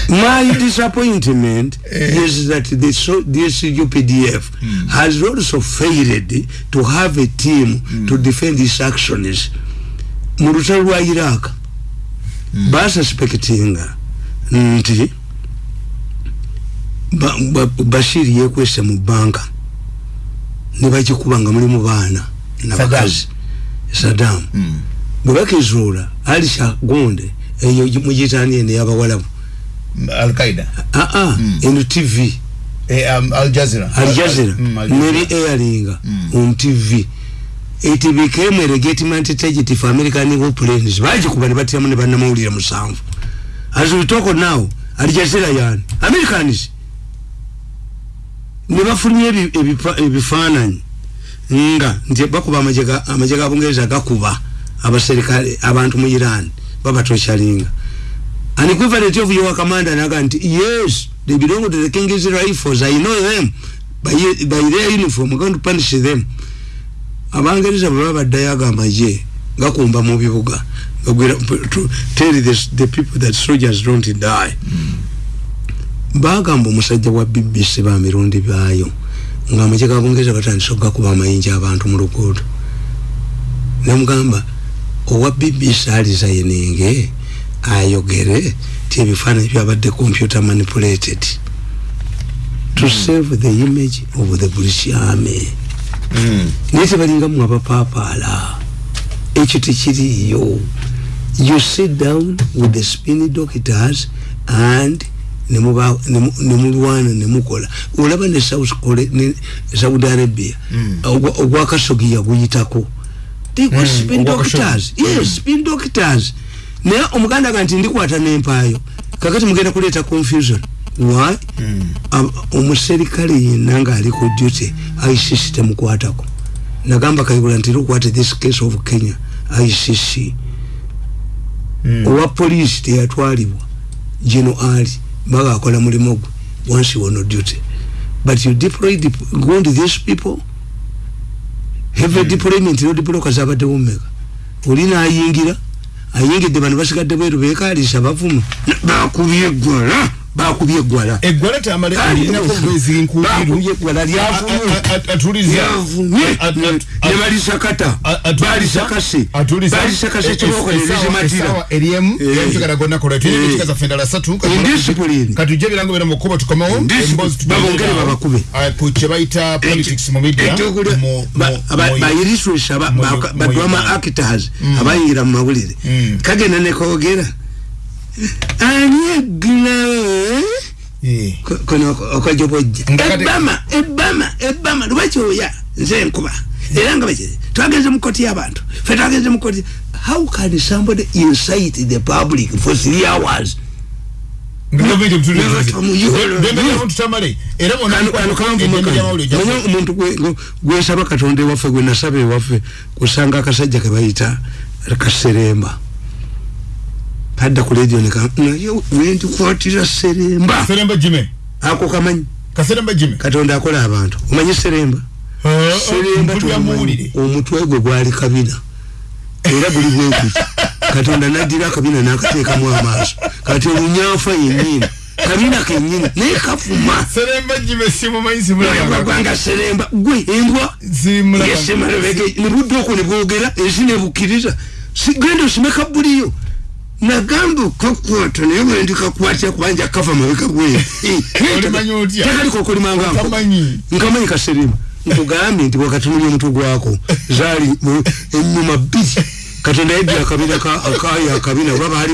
My disappointment is that the so, this UPDF mm. has also failed to have a team mm. to defend its actions. Mu lutalo lwa iraq mm. Basuspectinga nti ba, ba, bashir yekwese mu banka. Nebagikuba nga mulimu baana nabakazi saddam. mm. bwe bakizuula alisha gonde eyo mugitani ene yabawalabu alqaida aa mm. eno tv e, um, aljazira aljazira mm, neri airinga mm. It became a legitimate target for american airplanes bagikuba ne batiramu ne bannamawulire musanvu. As we talk now aljazira yani americans ne bafulumya ebifaananyi. Nga nti bakuba amagye ga bungereza gakuba abaserikale abantu mu iran babatoshalinga an equivalent of your commander naga nti yes they belong to the king's rifles i know them. By, by their uniform i'm going to punish them abangereza bwe babaddayo ago amagye gakumba mu bibuga tell the, the people that soldiers don't die. Bagamba omusajja wa bbc bamirundi byayo nga amagye ga bungereza batandisa okugakuba amayinja abantu mu luguudo. Nemugamba owa bbc alizayininge ayogere ti ebifaananyi byabadde computer manipulated to save the image of the british army naye tebalinga mu abapapaala ekyo tekiriyo you sit down with the spin doctors and nemulwana nemukola olaba ne saudi arabia. Ogwakasogi yaguyitako. Spin doctors. Yes spin doctors. Naye omuganda ga nti ndikwata nempaayo. Kakati mugenda kuleeta confusion why? Omuserikale yenna ngaali ku duty icc temukwatako. Nagamba kayigula nti lukwate this case of kenya icc owa poliisi teyatwalibwa geno ali baga akola mulimu gwe once you on duty. But you deploy go to these people. Have a deployment no deploy kazabadde bumeka olina ayingira ayingidde bano basigadde bweru bekalisa bavuma bakubye gwala bakubye eggwala eggwala tamale Kale, lirinako obwezi nkubiru bakubye eggwala lyavumye atuliza lyavumye ne balisakata balisakase balisakase endala satu Indiscipline. kati tujja ebirango bira mu kkuba tukomewo. Babongere babakube. Ah, ku kye bayita politics mu bayiriswesa badwama actors abayingira mu mawulire. Kagenda nekogera anyegina kono okojobojja ebama ebama ebama lwakyoya nze enkuba era nga baki twageze mu koti y'abantu fe twageze mu koti how can somebody incite the public for three hours? Omuntu gwesaba katonda ewaffe gwe nasaba ewaffe kusanga akasajja kebayita kaseremba kadda ku ledio naye wendikwatira seremba. Seremba jime. Ako kamanyi. Kaseremba jime. Katonda akola abantu. Omanyi seremba? Seremba tumumanyi. omutwe gwe gwali kabina era guli bwekuti katonda naddira akabina n'akateekamu amaaso. Kati olunyanfa yennyini. Kabina kennyini. Naye kafuma. Seremba jime simumanyi simulagwanga seremba. Gwe embwa. Yesemalebege nebudde okwo nebwogera ensi nebukkiriza genda osimeka buliyo nagamba okakwata naye bwendi kakwatira kubanja kava mabeka gwe Olimanyi otya? tekaliko okolimanga Okamanyi. nkamanyi. Kaserema nkugambye nti wakatunulya omutwe gwako zaali mu- enyuma bbiri katonda yeddira akabina ka- akaya akabina oba baali